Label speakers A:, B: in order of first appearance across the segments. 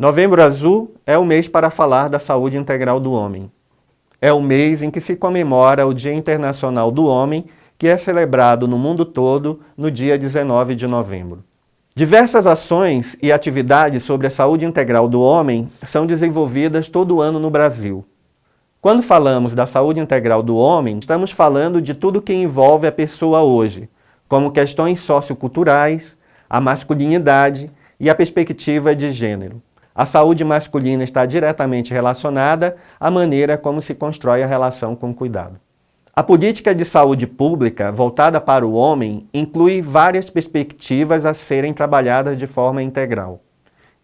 A: Novembro Azul é o mês para falar da saúde integral do homem. É o mês em que se comemora o Dia Internacional do Homem, que é celebrado no mundo todo no dia 19 de novembro. Diversas ações e atividades sobre a saúde integral do homem são desenvolvidas todo ano no Brasil. Quando falamos da saúde integral do homem, estamos falando de tudo que envolve a pessoa hoje, como questões socioculturais, a masculinidade e a perspectiva de gênero. A saúde masculina está diretamente relacionada à maneira como se constrói a relação com o cuidado. A política de saúde pública voltada para o homem inclui várias perspectivas a serem trabalhadas de forma integral.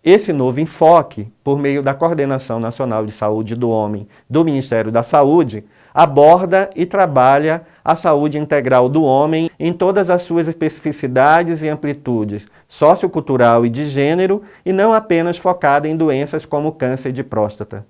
A: Esse novo enfoque, por meio da Coordenação Nacional de Saúde do Homem do Ministério da Saúde, aborda e trabalha a saúde integral do homem em todas as suas especificidades e amplitudes sociocultural e de gênero e não apenas focada em doenças como câncer de próstata.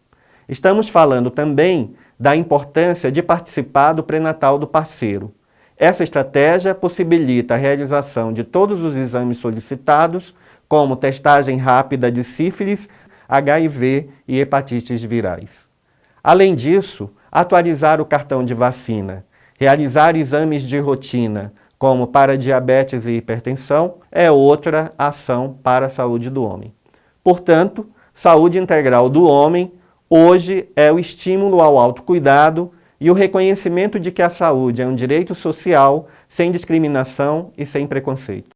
A: Estamos falando também da importância de participar do pré-natal do parceiro. Essa estratégia possibilita a realização de todos os exames solicitados como testagem rápida de sífilis, HIV e hepatites virais. Além disso, atualizar o cartão de vacina, realizar exames de rotina, como para diabetes e hipertensão, é outra ação para a saúde do homem. Portanto, saúde integral do homem hoje é o estímulo ao autocuidado e o reconhecimento de que a saúde é um direito social sem discriminação e sem preconceito.